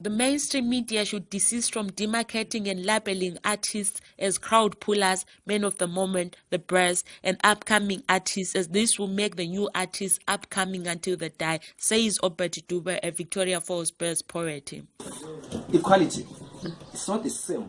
The mainstream media should desist from demarcating and labeling artists as crowd pullers, men of the moment, the brass, and upcoming artists, as this will make the new artists upcoming until they die, says Obert Dube, a Victoria Falls based poet. Equality, it's not the same.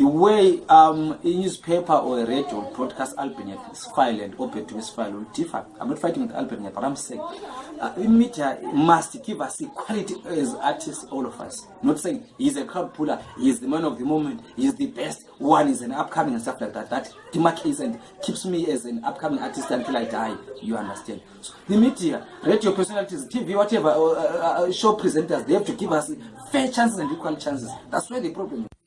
The way um, a newspaper or radio broadcast Albania's file and Obert Dube's file will differ. I'm not fighting with Albania, but I'm saying uh, media must give us equality as artists, all of us. Not saying he's a crowd puller, he's the man of the moment, he's the best one, is an upcoming and stuff like that. That demarcates and keeps me as an upcoming artist until I die. You understand? So the media, radio personalities, TV, whatever, uh, uh, uh, show presenters, they have to give us fair chances and equal chances. That's where the problem is.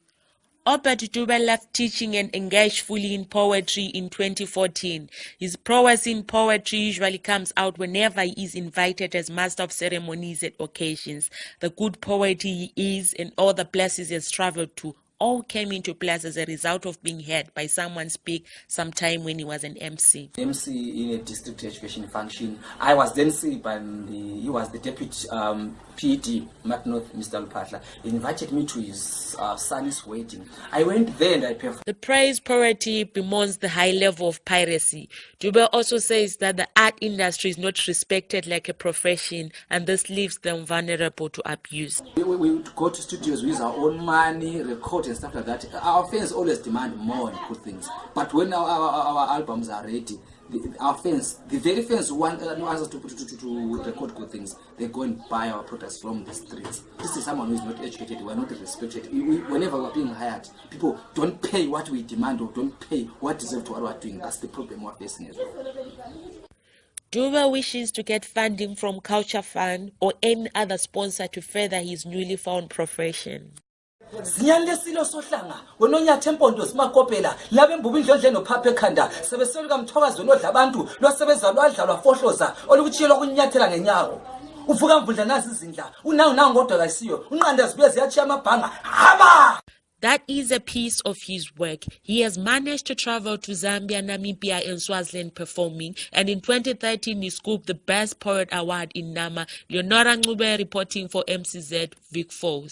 Obert Dube left teaching and engaged fully in poetry in 2014. His prowess in poetry usually comes out whenever he is invited as master of ceremonies at occasions. The good poet he is and all the places he has traveled to all came into place as a result of being heard by someone speak sometime when he was an MC. MC in a district education function. I was then seen by the, he was the deputy um, PD, Mat North, Mr. Lupatla. He invited me to his uh, son's wedding. I went there and I performed. The praise poverty bemoans the high level of piracy. Dube also says that the art industry is not respected like a profession and this leaves them vulnerable to abuse. We, we, we go to studios, use our own money, record and stuff like that. Our fans always demand more and good things. But when our, our, our albums are ready, the, our fans, the very fans who want, uh, us to, to, to, to record good things, they go and buy our products from the streets. This is someone who is not educated, we are not respected. We, we, whenever we are being hired, people don't pay what we demand or don't pay what deserve to what we are doing. That's the problem we are facing as well. Dube wishes to get funding from Culture Fund or any other sponsor to further his newly found profession. Zinyani lesilo sohlanga wena onyatha empondo zimakopela laba embuba indlondle nophapha ekhanda sebeseluka mthwakazweni odla abantu lwasebenza lwadla lwafohloza olukutshiyelwa kunyathela ngenyawo uvuka mvundla nazi izindla unangu nangu kodwa kayisiyo unqanda zibuye ziyatshiya amabhanga haba That is a piece of his work. He has managed to travel to Zambia, Namibia, and Swaziland performing, and in 2013 he scooped the Best Poet Award in Nama. Leonora Ngube reporting for MCZ Vic Falls.